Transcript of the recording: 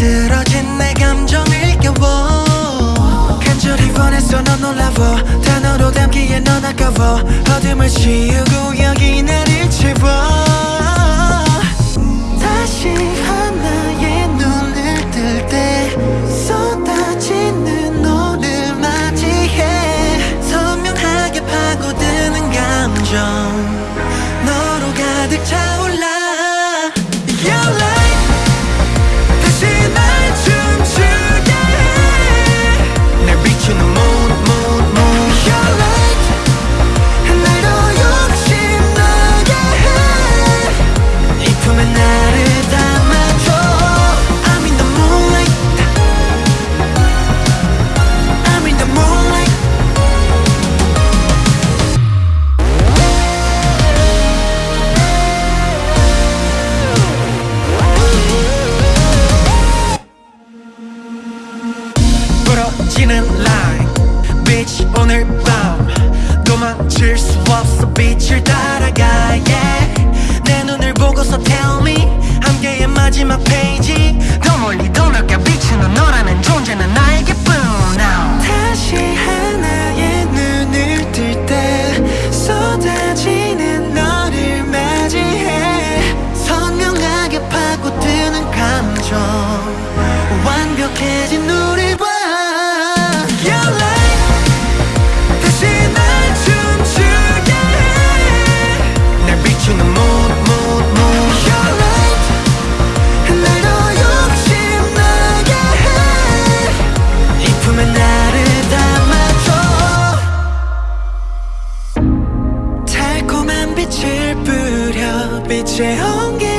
흐트러진 내 감정을 깨워. 간절히 원했어 넌 놀라워. 단어로 담기엔 넌 아까워. 어둠을 씌우고 여기 나를 채워. in the morning 빛 오늘 밤. 도망칠 수 없어 빛을 따라가 yeah 내 눈을 보고서 tell me. 함께의 마지막 페 빛을 뿌려 빛의 온기.